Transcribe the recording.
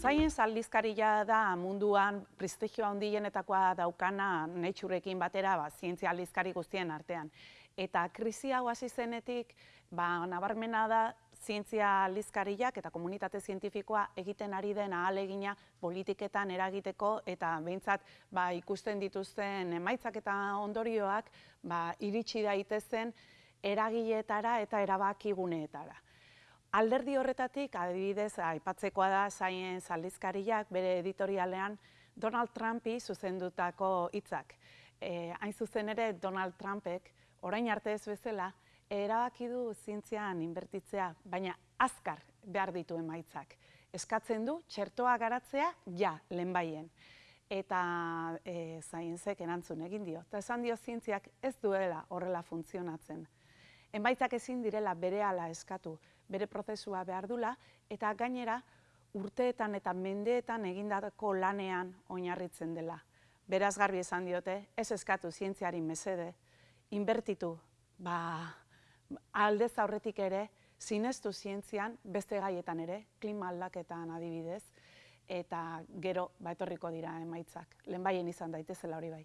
Science aldizkaria da munduan prestigio handienetakoa daukana Natureekin batera, ba, zientzia aldizkari guztien artean. Eta krisi hau hasi zenetik, ba, nabarmena da zientzia aldizkariak eta komunitate zientifikoa egiten ari den ahalegina politiketan eragiteko eta behintzat ba, ikusten dituzten emaitzak eta ondorioak ba, iritsi daitezen eragiletara eta erabakiguneetara. Alderdi horretatik, adibidez, aipatzekoa da zaien aldizkariak bere editorialean Donald Trumpi zuzendutako hitzak. E, hain zuzen ere Donald Trumpek, orain arte ez bezala, erabaki du zientzian inbertitzea, baina azkar behar ditu emaitzak. Eskatzen du txertoa garatzea ja lehenbaien. Eta e, zaienzek erantzun egin dio. Eta esan dio zientziak ez duela horrela funtzionatzen. Enbaitzak ezin direla berehala eskatu, bere prozesua behar dula, eta gainera urteetan eta mendeetan egindako lanean oinarritzen dela. Beraz garbi esan diote, ez eskatu zientziari mesede, inbertitu, ba, aldez aurretik ere, sinestu zientzian, beste gaietan ere, klima aldaketan adibidez, eta gero, ba, etorriko dira emaitzak. Lehenbaien izan daitezela hori bai.